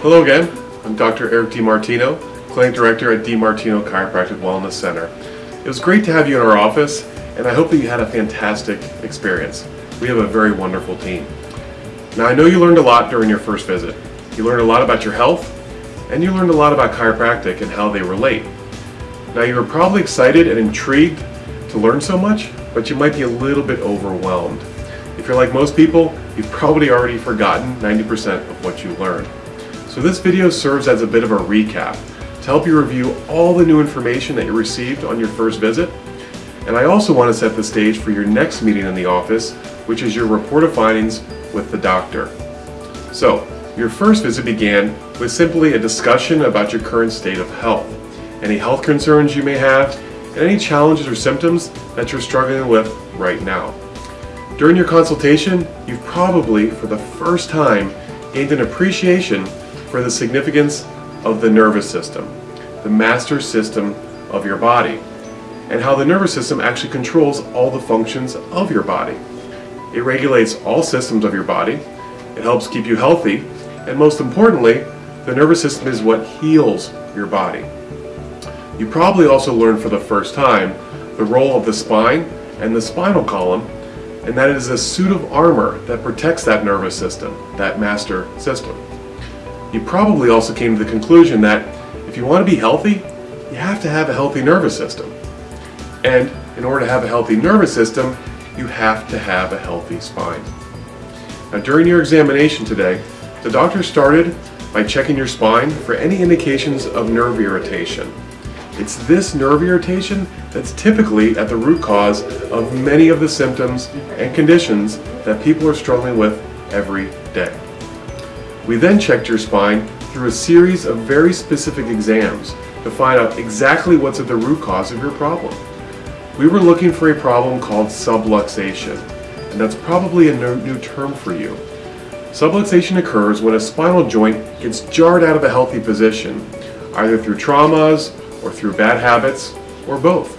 Hello again, I'm Dr. Eric DiMartino, Clinic Director at DiMartino Chiropractic Wellness Center. It was great to have you in our office and I hope that you had a fantastic experience. We have a very wonderful team. Now I know you learned a lot during your first visit. You learned a lot about your health and you learned a lot about chiropractic and how they relate. Now you were probably excited and intrigued to learn so much, but you might be a little bit overwhelmed. If you're like most people, you've probably already forgotten 90% of what you learned. So this video serves as a bit of a recap to help you review all the new information that you received on your first visit. And I also want to set the stage for your next meeting in the office, which is your report of findings with the doctor. So, your first visit began with simply a discussion about your current state of health, any health concerns you may have, and any challenges or symptoms that you're struggling with right now. During your consultation, you've probably, for the first time, gained an appreciation for the significance of the nervous system, the master system of your body, and how the nervous system actually controls all the functions of your body. It regulates all systems of your body, it helps keep you healthy, and most importantly, the nervous system is what heals your body. You probably also learned for the first time the role of the spine and the spinal column, and that it is a suit of armor that protects that nervous system, that master system. You probably also came to the conclusion that if you want to be healthy, you have to have a healthy nervous system. And in order to have a healthy nervous system, you have to have a healthy spine. Now during your examination today, the doctor started by checking your spine for any indications of nerve irritation. It's this nerve irritation that's typically at the root cause of many of the symptoms and conditions that people are struggling with every day. We then checked your spine through a series of very specific exams to find out exactly what's at the root cause of your problem. We were looking for a problem called subluxation, and that's probably a new term for you. Subluxation occurs when a spinal joint gets jarred out of a healthy position, either through traumas or through bad habits, or both.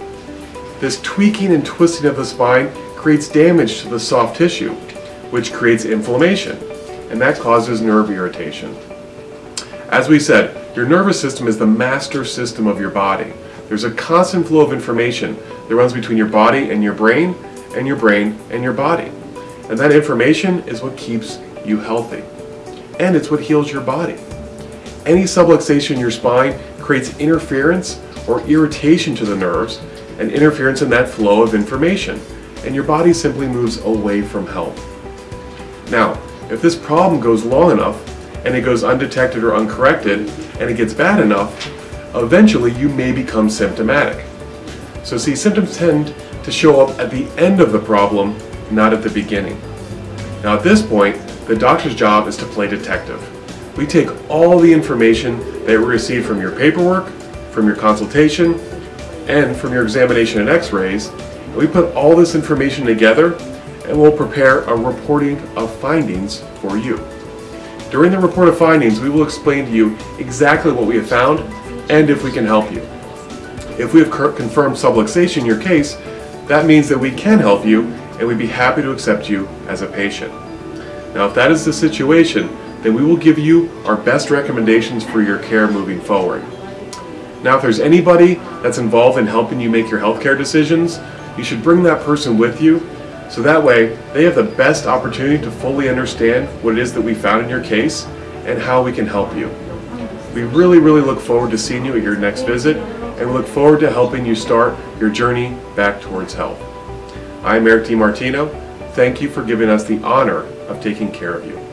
This tweaking and twisting of the spine creates damage to the soft tissue, which creates inflammation and that causes nerve irritation. As we said, your nervous system is the master system of your body. There's a constant flow of information that runs between your body and your brain, and your brain and your body. And that information is what keeps you healthy. And it's what heals your body. Any subluxation in your spine creates interference or irritation to the nerves and interference in that flow of information. And your body simply moves away from health. Now, if this problem goes long enough, and it goes undetected or uncorrected, and it gets bad enough, eventually you may become symptomatic. So see, symptoms tend to show up at the end of the problem, not at the beginning. Now at this point, the doctor's job is to play detective. We take all the information that we receive from your paperwork, from your consultation, and from your examination and x-rays, we put all this information together and we'll prepare a reporting of findings for you. During the report of findings, we will explain to you exactly what we have found and if we can help you. If we have confirmed subluxation in your case, that means that we can help you and we'd be happy to accept you as a patient. Now if that is the situation, then we will give you our best recommendations for your care moving forward. Now if there's anybody that's involved in helping you make your healthcare decisions, you should bring that person with you so that way, they have the best opportunity to fully understand what it is that we found in your case and how we can help you. We really, really look forward to seeing you at your next visit and look forward to helping you start your journey back towards health. I'm Eric DiMartino. Thank you for giving us the honor of taking care of you.